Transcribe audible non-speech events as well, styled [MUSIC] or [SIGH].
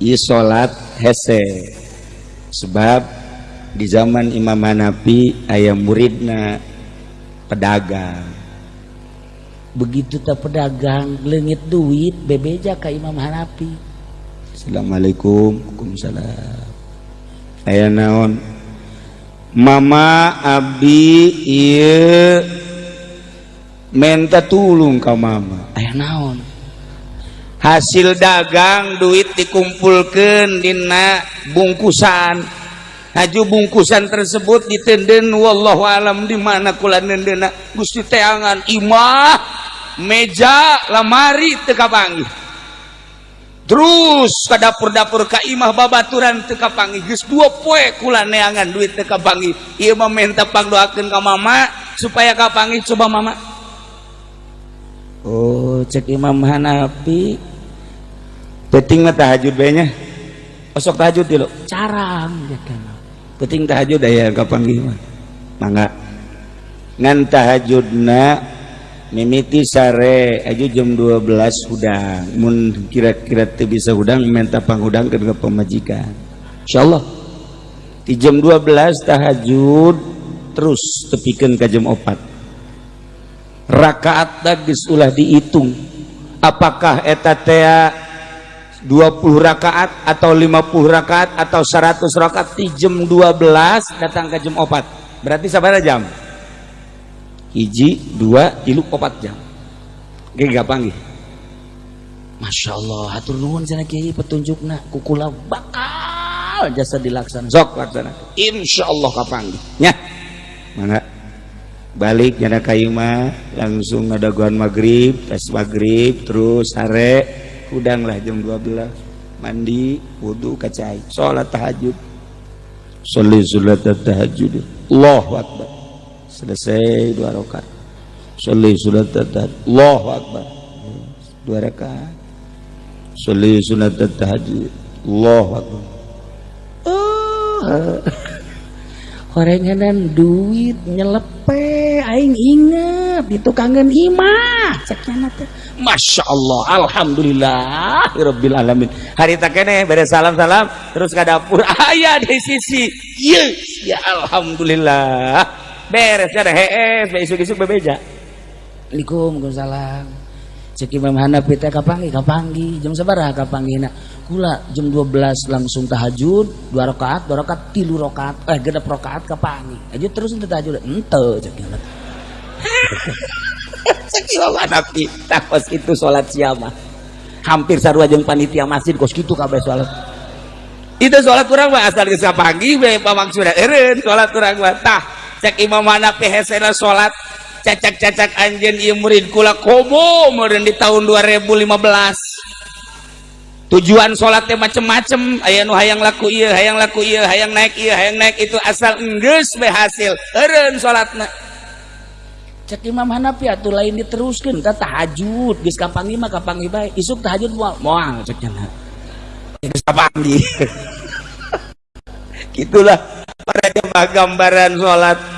i salat hese. Sebab di zaman Imam Hanafi ayam muridna pedagang. Begitu tak pedagang lengit duit bebeja ke Imam Hanafi. Assalamualaikum Waalaikumsalam. Ayah naon? Mama Abi iya menta tulung kau mama. Ayah naon? hasil dagang duit dikumpulkan Dina bungkusan. Haju bungkusan tersebut ditenden wallahu alam di mana kula nendena? Gusti teangan imah meja lamari tekapangi terus ke dapur-dapur ka imah babaturan tekapangi geus dua poe kula neangan duit tekapangi ieu mah minta pangdoakeun ka mama supaya kapangi coba mama. Oh, cek Imam Hanafi. Penting mah tahajud bae nya. Osok tahajud dulu carang ya kan penting tahajud aya kapanggih mah? Mangga. Ngan tahajudna mimiti sare aja jam 12 hudang. Mun kira-kira teu bisa hudang minta panghudang ke pemajikan insyaallah. Di jam 12 tahajud terus tepikeun ka jam 4 rakaat geus ulah dihitung apakah eta teh 20 rakaat atau 50 rakaat atau 100 rakaat di jam 12 datang ke jam 4 berarti sabar jam hiji dua tilu opat jam. Oke gampang gitu Masya Allah hatur nuhun sana kiai petunjukna kukula bakal jasa dilaksana sok laksana Insya Allah kapan ya mana? Balik nyada kayu mah langsung ada guan maghrib tes maghrib terus sare udanglah jam 12 mandi wudhu kacai. Sholat tahajud. Sholat sholat tahajud. Allahu Akbar. Selesai dua rakaat. Sholat sholat tahajud. Allahu Akbar. Dua rakaat. Sholat sholat tahajud. Allahu Akbar. Oh. Horenganan duit nyelepe aing inget itu kangen imah teh. Masya Allah Alhamdulillah Rabbil Alamin. Hari tak kene beda salam-salam terus ke dapur. [LAUGHS] Ayah di sisi. Yes ya Alhamdulillah. Beres ada hees isuk-isuk bebeja. Assalamualaikum Waalaikumsalam cek Imam Hanafi teh kapangi kapangi jam sabaraha kapangi nak kula jam 12 langsung tahajud dua rakaat dua rakaat tilu rakaat eh genep rakaat kapangi aja terus ente tahajud ente cek Sakira nabi takos itu sholat siapa hampir sarua jeung panitia masjid kos gitu kabeh sholat. Itu sholat kurang mah asal geus pagi we pamaksudna eureun sholat kurang mah. Tah cek Imam Hanafi hesena sholat cacak-cacak anjeun ieu murid kula komo meureun di tahun 2015 tujuan sholatnya macem-macem aya nu hayang laku iya hayang laku iya hayang naik iya hayang naik itu asal enggeus berhasil eureun sholatna. Cek Imam Hanafi atuh lain diteruskan ka tahajud geus kapangi mah kapangi bae isuk tahajud moal moal cek cenah. Geus kapangi. [LAUGHS] Gitulah pada gambaran salat